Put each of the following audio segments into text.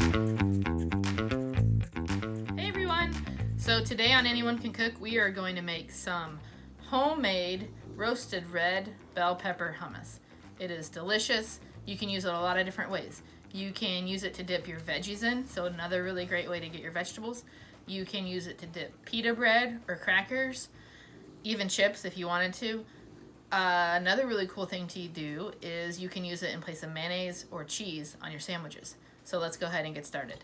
Hey everyone! So today on Anyone Can Cook, we are going to make some homemade roasted red bell pepper hummus. It is delicious. You can use it a lot of different ways. You can use it to dip your veggies in, so another really great way to get your vegetables. You can use it to dip pita bread or crackers, even chips if you wanted to. Uh, another really cool thing to do is you can use it in place of mayonnaise or cheese on your sandwiches. So let's go ahead and get started.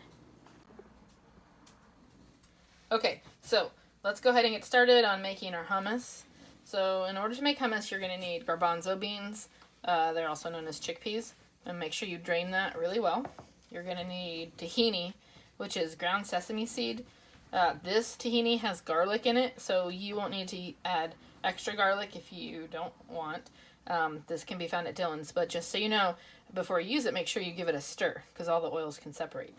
Okay, so let's go ahead and get started on making our hummus. So in order to make hummus, you're going to need garbanzo beans. Uh, they're also known as chickpeas. And make sure you drain that really well. You're going to need tahini, which is ground sesame seed. Uh, this tahini has garlic in it, so you won't need to add extra garlic if you don't want. Um, this can be found at Dillon's, but just so you know, before you use it, make sure you give it a stir because all the oils can separate.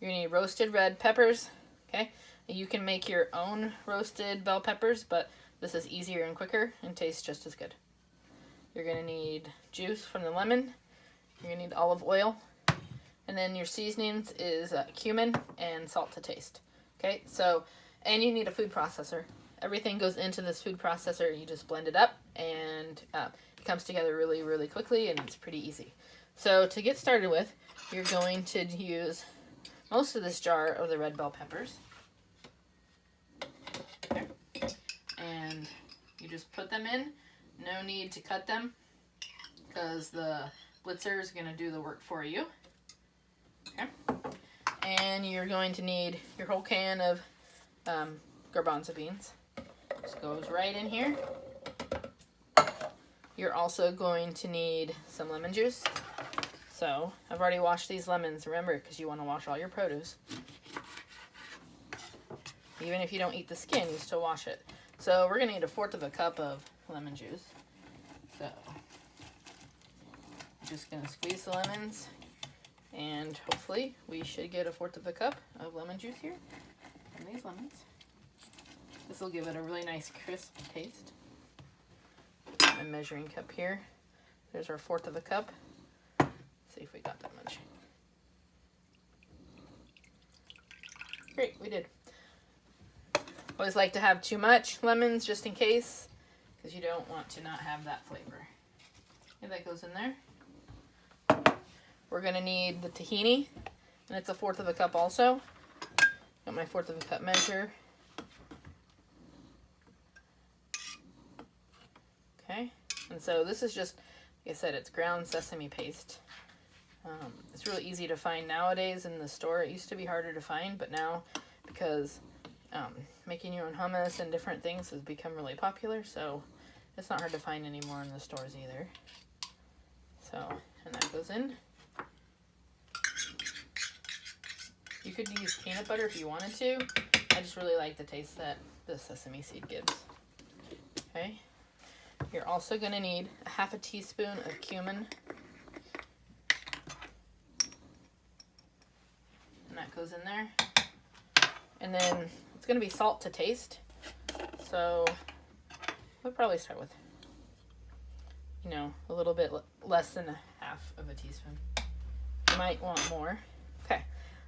You're to need roasted red peppers, okay? You can make your own roasted bell peppers, but this is easier and quicker and tastes just as good. You're to need juice from the lemon. You're to need olive oil. And then your seasonings is uh, cumin and salt to taste. Okay, so, and you need a food processor. Everything goes into this food processor. You just blend it up and uh, it comes together really, really quickly and it's pretty easy. So to get started with, you're going to use most of this jar of the red bell peppers. And you just put them in. No need to cut them because the blitzer is going to do the work for you. Okay and you're going to need your whole can of um, garbanzo beans. Just goes right in here. You're also going to need some lemon juice. So I've already washed these lemons, remember, because you want to wash all your produce. Even if you don't eat the skin, you still wash it. So we're going to need a fourth of a cup of lemon juice. So just going to squeeze the lemons, and hopefully we should get a fourth of a cup of lemon juice here from these lemons. This will give it a really nice crisp taste. A measuring cup here. There's our fourth of a cup. Let's see if we got that much. Great, we did. Always like to have too much lemons just in case, because you don't want to not have that flavor. Okay, that goes in there. We're gonna need the tahini, and it's a fourth of a cup also. Got my fourth of a cup measure. Okay, and so this is just, like I said, it's ground sesame paste. Um, it's really easy to find nowadays in the store. It used to be harder to find, but now, because um, making your own hummus and different things has become really popular, so it's not hard to find anymore in the stores either. So, and that goes in. You could use peanut butter if you wanted to. I just really like the taste that the sesame seed gives. Okay. You're also going to need a half a teaspoon of cumin. And that goes in there. And then it's going to be salt to taste. So we'll probably start with, you know, a little bit less than a half of a teaspoon. You might want more. Okay.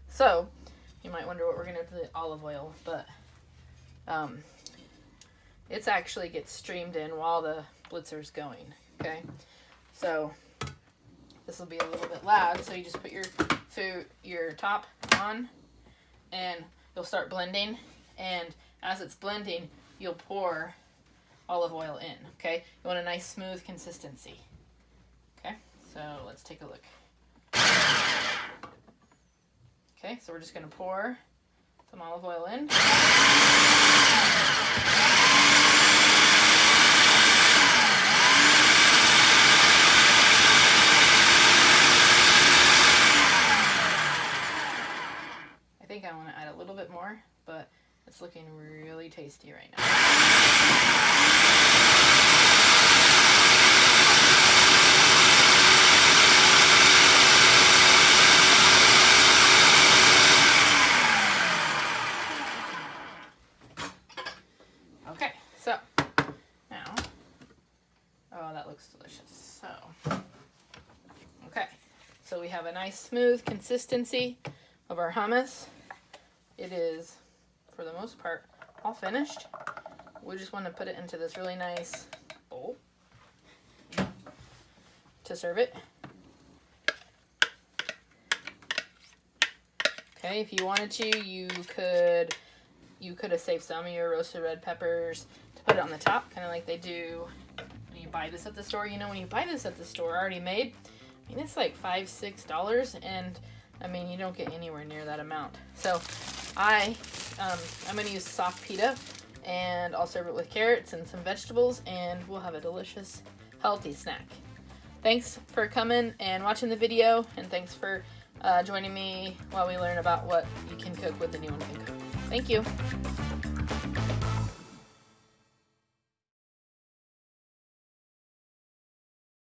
So, you might wonder what we're going to do with the olive oil, but um, it's actually gets streamed in while the blitzer's going, okay? So, this will be a little bit loud, so you just put your food, your top on, and you'll start blending, and as it's blending, you'll pour olive oil in, okay? You want a nice smooth consistency, okay? So, let's take a look. Okay, so we're just going to pour some olive oil in. but it's looking really tasty right now. Okay, so now, oh, that looks delicious. So, okay, so we have a nice smooth consistency of our hummus. It is, for the most part, all finished. We just want to put it into this really nice bowl to serve it. Okay, if you wanted to, you could you could have saved some of your roasted red peppers to put it on the top, kind of like they do when you buy this at the store. You know, when you buy this at the store already made, I mean, it's like five, six dollars, and I mean, you don't get anywhere near that amount. So, I, um, I'm gonna use soft pita, and I'll serve it with carrots and some vegetables, and we'll have a delicious, healthy snack. Thanks for coming and watching the video, and thanks for uh, joining me while we learn about what you can cook with the new one can cook. Thank you.